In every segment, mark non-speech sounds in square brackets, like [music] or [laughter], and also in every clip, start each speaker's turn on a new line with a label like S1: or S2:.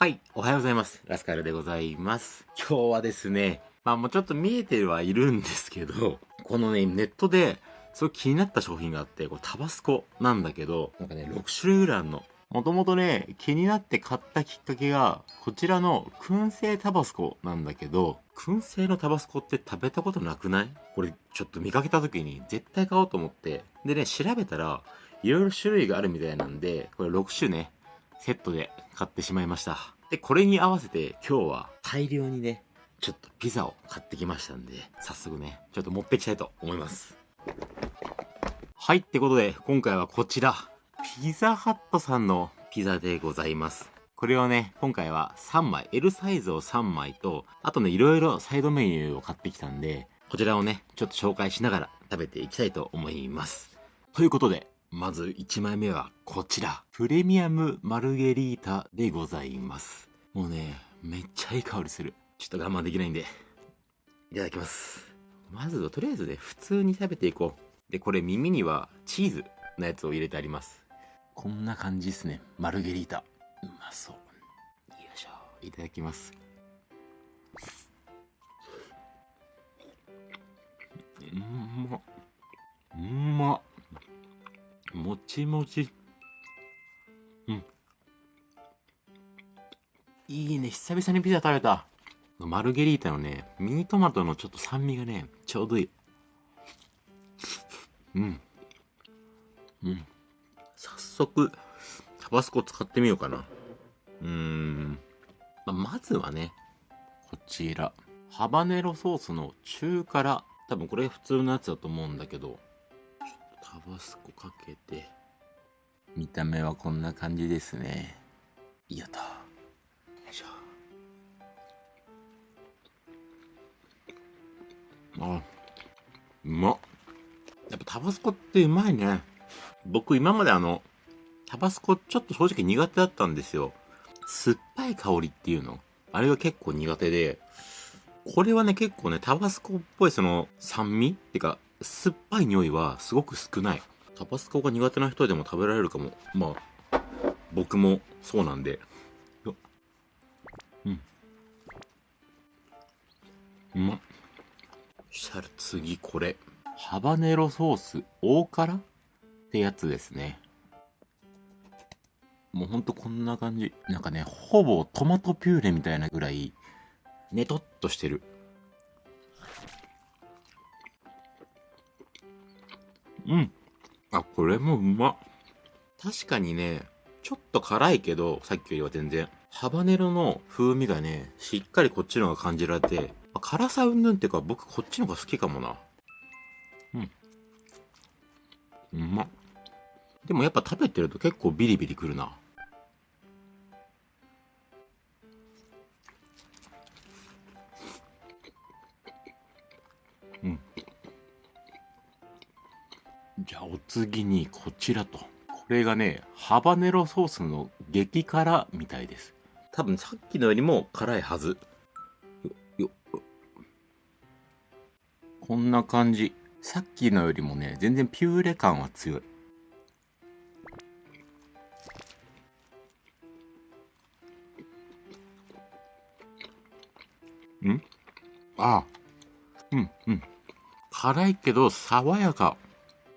S1: はい、おはようございます。ラスカルでございます。今日はですね、まあもうちょっと見えてはいるんですけど、このね、ネットで、すごい気になった商品があって、これタバスコなんだけど、なんかね、6種類ぐらいあるの。もともとね、気になって買ったきっかけが、こちらの燻製タバスコなんだけど、燻製のタバスコって食べたことなくない？これちょっと見かけた時に絶対買おうと思って。でね、調べたら、いろいろ種類があるみたいなんで、これ6種ね、セットで買ってしまいました。で、これに合わせて今日は大量にね、ちょっとピザを買ってきましたんで、早速ね、ちょっと持っていきたいと思います。はい、ってことで、今回はこちら、ピザハットさんのピザでございます。これをね、今回は3枚、L サイズを3枚と、あとね、いろいろサイドメニューを買ってきたんで、こちらをね、ちょっと紹介しながら食べていきたいと思います。ということで、まず1枚目はこちら。プレミアムマルゲリータでございます。もうね、めっちゃいい香りする。ちょっと我慢できないんで、いただきます。まずとりあえずね、普通に食べていこう。で、これ耳にはチーズのやつを入れてあります。こんな感じですね。マルゲリータ。うまそう。よいしょ。いただきます。うんちもち。うん。いいね。久々にピザ食べた。マルゲリータのね、ミニトマトのちょっと酸味がね、ちょうどいい。うん。うん。早速、タバスコ使ってみようかな。うーん。ま、まずはね、こちら。ハバネロソースの中辛。多分これ普通のやつだと思うんだけど、タバスコかけて。見た目はこんな感じですね。やった。よいしょ。あ、うまっ。やっぱタバスコってうまいね。僕今まであの、タバスコちょっと正直苦手だったんですよ。酸っぱい香りっていうの。あれが結構苦手で、これはね結構ね、タバスコっぽいその酸味ってか、酸っぱい匂いはすごく少ない。タバスコが苦手な人でも食べられるかも。まあ、僕もそうなんで。うん。うまっ。したら次これ。ハバネロソース大辛ってやつですね。もうほんとこんな感じ。なんかね、ほぼトマトピューレみたいなぐらい、ねとっとしてる。うん。これもうま。確かにね、ちょっと辛いけど、さっきよりは全然。ハバネロの風味がね、しっかりこっちの方が感じられて、辛さうんぬんっていうか僕こっちの方が好きかもな。うん。うまっ。でもやっぱ食べてると結構ビリビリくるな。うん。じゃあお次にこちらと。これがね、ハバネロソースの激辛みたいです。多分さっきのよりも辛いはず。よ、よ、こんな感じ。さっきのよりもね、全然ピューレ感は強い。ん？ああ。うん、うん。辛いけど爽やか。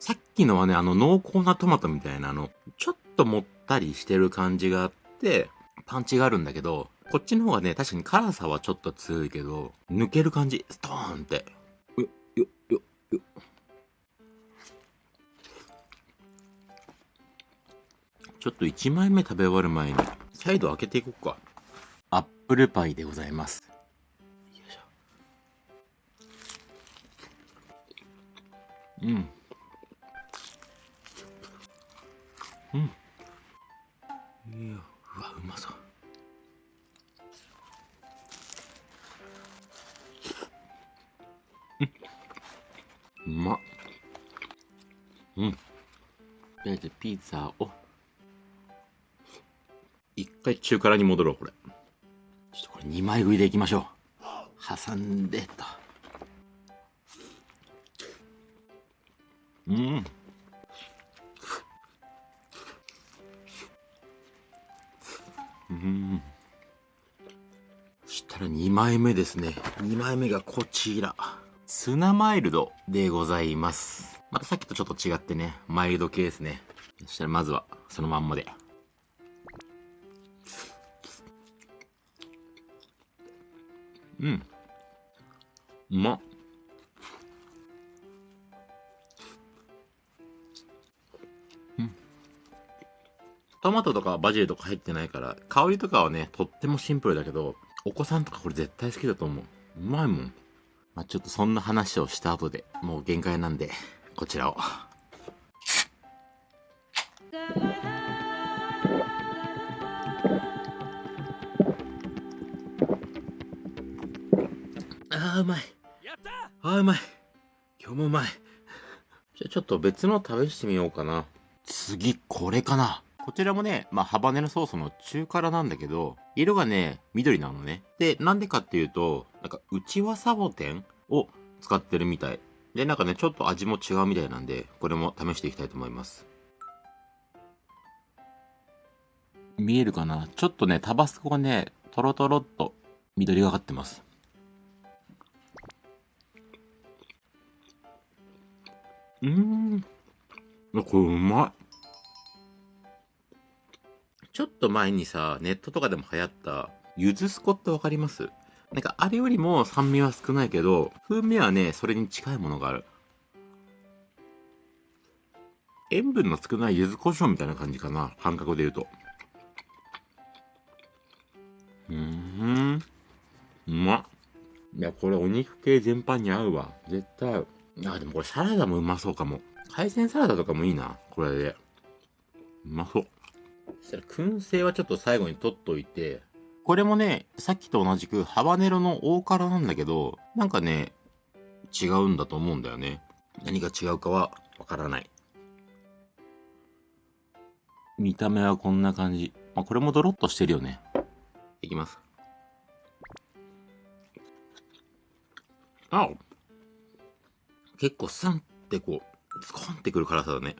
S1: さっきのはね、あの濃厚なトマトみたいなあの、ちょっともったりしてる感じがあって、パンチがあるんだけど、こっちの方がね、確かに辛さはちょっと強いけど、抜ける感じ、ストーンって。よ、よ、よ、よ。ちょっと1枚目食べ終わる前に、サイド開けていこうか。アップルパイでございます。よいしょ。うん。ピザを。一回中辛に戻ろう、これ。ちょっとこれ2枚食いでいきましょう。挟んでと。うん。うん。したら2枚目ですね。2枚目がこちら。ツナマイルドでございます。またさっきとちょっと違ってね、マイルド系ですね。そしたらまずは、そのまんまで。うん。うまっ。トマトとかバジルとか入ってないから、香りとかはね、とってもシンプルだけど、お子さんとかこれ絶対好きだと思う。うまいもん。まあ、ちょっとそんな話をした後で、もう限界なんで、こちらを。あーうまい。あーうまい。今日もうまい。じゃあちょっと別の試してみようかな。次、これかな。こちらもね、まあ、ハバネロソースの中辛なんだけど、色がね、緑なのね。で、なんでかっていうと、なんか、内輪サボテンを使ってるみたい。で、なんかね、ちょっと味も違うみたいなんで、これも試していきたいと思います。見えるかな？ちょっとね、タバスコがね、トロトロっと緑がかってます。うーん。これうまい。ちょっと前にさ、ネットとかでも流行った、ゆずすこってわかります？なんかあれよりも酸味は少ないけど、風味はね、それに近いものがある。塩分の少ない柚子胡椒みたいな感じかな。感覚で言うと。うーん。うまっ。いや、これお肉系全般に合うわ。絶対合う。いや、でもこれサラダもうまそうかも。海鮮サラダとかもいいな。これで。うまそう。そしたら燻製はちょっと最後に取っといて、これもね、さっきと同じくハバネロの大辛なんだけど、なんかね、違うんだと思うんだよね。何が違うかはわからない。見た目はこんな感じ。まあ、これもドロッとしてるよね。いきます。あ結構スンってこう、スコンってくる辛さだね。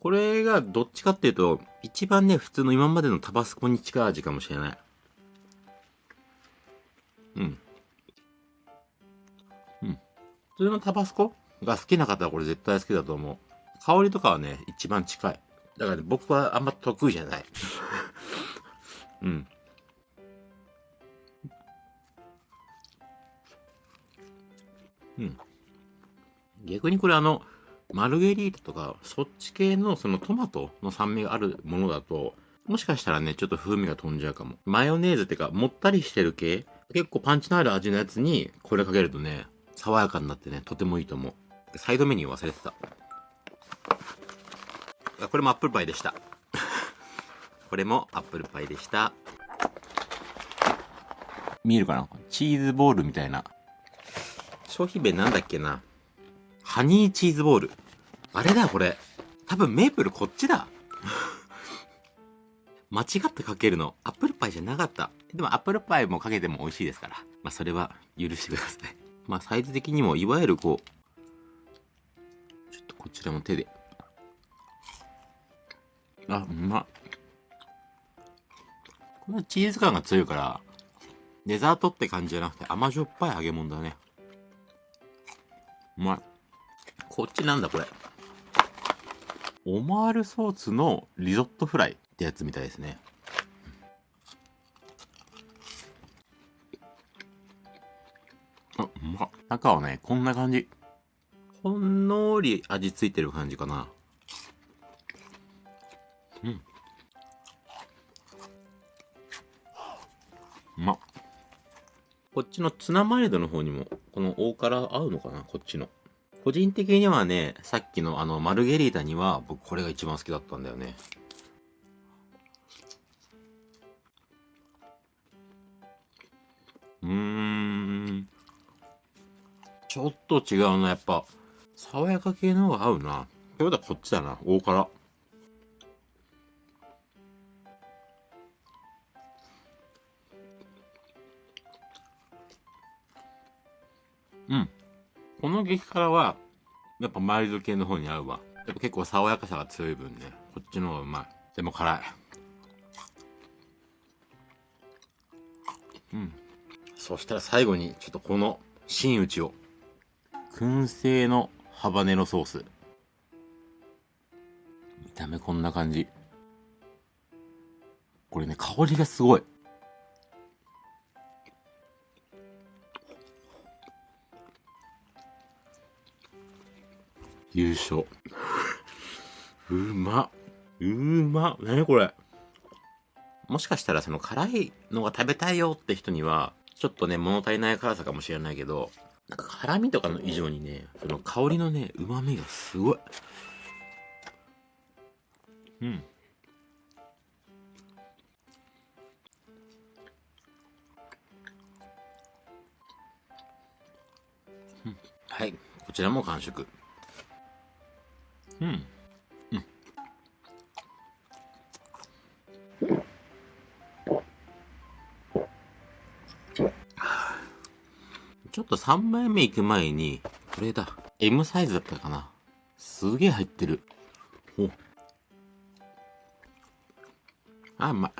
S1: これがどっちかっていうと、一番ね、普通の今までのタバスコに近い味かもしれない。うん。うん。普通のタバスコが好きな方はこれ絶対好きだと思う。香りとかはね、一番近い。だから、ね、僕はあんま得意じゃない。[laughs] うん。うん。逆にこれあの、マルゲリータとか、そっち系のそのトマトの酸味があるものだと、もしかしたらね、ちょっと風味が飛んじゃうかも。マヨネーズってか、もったりしてる系結構パンチのある味のやつに、これかけるとね、爽やかになってね、とてもいいと思う。サイドメニュー忘れてた。これもアップルパイでした。[laughs] これもアップルパイでした。見えるかな？チーズボールみたいな。商品名なんだっけな？ハニーチーズボール。あれだ、これ。多分メープルこっちだ。[laughs] 間違ってかけるの。アップルパイじゃなかった。でもアップルパイもかけても美味しいですから。まあそれは許してください。[laughs] まあサイズ的にもいわゆるこう、ちょっとこちらも手で。あ、うま。このチーズ感が強いから、デザートって感じじゃなくて甘じょっぱい揚げ物だね。うまい。こっちなんだこれ。オマールソースのリゾットフライってやつみたいですね。あ、うま中はね、こんな感じ。ほんのり味付いてる感じかな。うん。うまこっちのツナマイルドの方にも、この大辛合うのかな？こっちの。個人的にはね、さっきのあの、マルゲリータには、僕これが一番好きだったんだよね。うーん。ちょっと違うな、やっぱ。爽やか系の方が合うな。ということはこっちだな、大辛。うん。この激辛は、やっぱマイルド系の方に合うわ。やっぱ結構爽やかさが強い分ね、こっちの方がうまい。でも辛い。うん。そしたら最後に、ちょっとこの新内を。燻製のハバネロソース。見た目こんな感じ。これね、香りがすごい。優勝。うま。うま。なにこれ。もしかしたらその辛いのが食べたいよって人には、ちょっとね、物足りない辛さかもしれないけど、なんか辛味とかの以上にね、その香りのね、旨味がすごい。うん。はい。こちらも完食。3枚目行く前に、これだ。M サイズだったかな。すげえ入ってる。お。あ、うまい。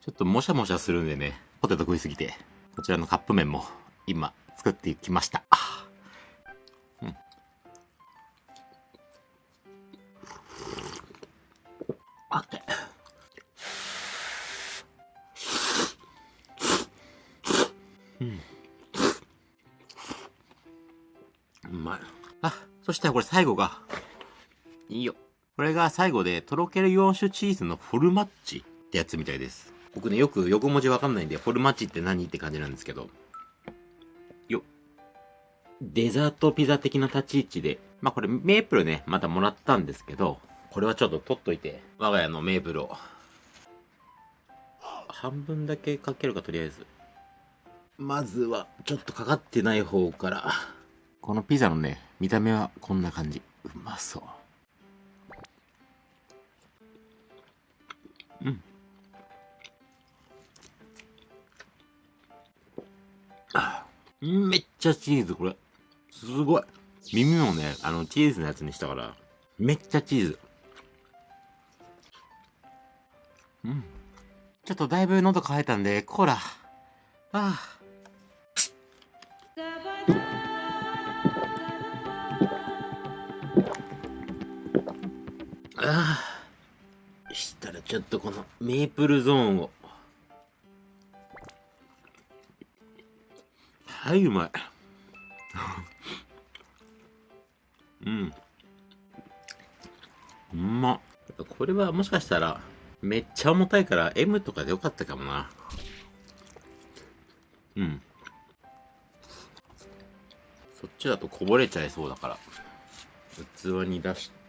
S1: ちょっともしゃもしゃするんでね、ポテト食いすぎて、こちらのカップ麺も今作っていきました。うん。あって。そしたらこれ最後が、いいよ。これが最後で、とろける4種チーズのフォルマッチってやつみたいです。僕ね、よく横文字わかんないんで、フォルマッチって何って感じなんですけど。よデザートピザ的な立ち位置で、まあこれメープルね、またもらったんですけど、これはちょっと取っといて、我が家のメープルを、半分だけかけるかとりあえず。まずは、ちょっとかかってない方から、このピザのね、見た目はこんな感じ。うまそう。うん。めっちゃチーズ、これ。すごい。耳もね、あの、チーズのやつにしたから、めっちゃチーズ。うん。ちょっとだいぶ喉乾いたんで、コーラ。ああ。ああ。したらちょっとこのメープルゾーンを。はい、うまい。[laughs] うん。うまこれはもしかしたら、めっちゃ重たいから M とかでよかったかもな。うん。そっちだとこぼれちゃいそうだから。器に出して、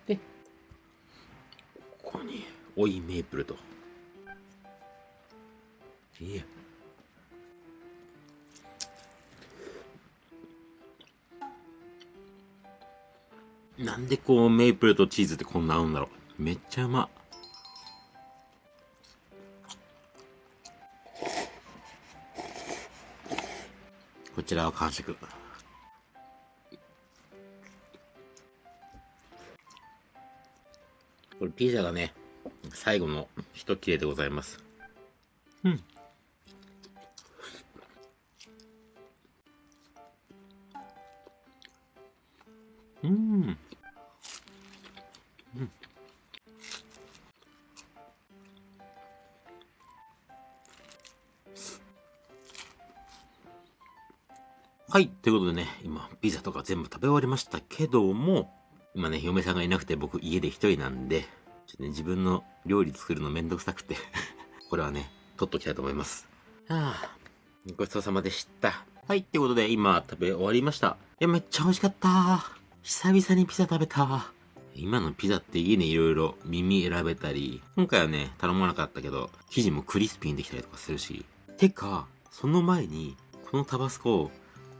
S1: に、追いメープルと。いや。なんでこうメープルとチーズってこんな合うんだろう。めっちゃうま。こちらは完食。これピザがね、最後の一切れでございます。うん。うん。はい。ということでね、今、ピザとか全部食べ終わりましたけども、今ね、嫁さんがいなくて僕家で一人なんで、ちょっとね、自分の料理作るのめんどくさくて [laughs] これはね、取っときたいと思います。はあ、ごちそうさまでした。はい。ってことで、今、食べ終わりました。いや、めっちゃ美味しかった。久々にピザ食べた。今のピザって家にいろいろ耳選べたり、今回はね、頼まなかったけど、生地もクリスピーにできたりとかするし。てか、その前に、このタバスコ、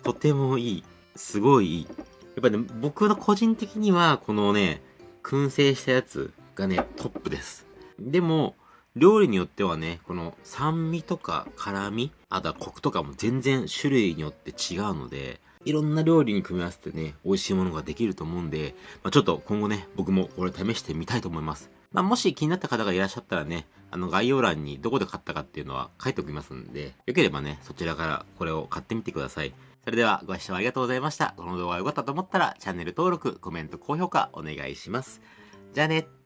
S1: とてもいい。すごいいい。やっぱね、僕の個人的には、このね、燻製したやつがね、トップです。でも、料理によってはね、この酸味とか辛味、あとはコクとかも全然種類によって違うので、いろんな料理に組み合わせてね、美味しいものができると思うんで、まあ、ちょっと今後ね、僕もこれ試してみたいと思います。まあ、もし気になった方がいらっしゃったらね、あの概要欄にどこで買ったかっていうのは書いておきますんで、よければね、そちらからこれを買ってみてください。それではご視聴ありがとうございました。この動画が良かったと思ったらチャンネル登録、コメント、高評価お願いします。じゃあね。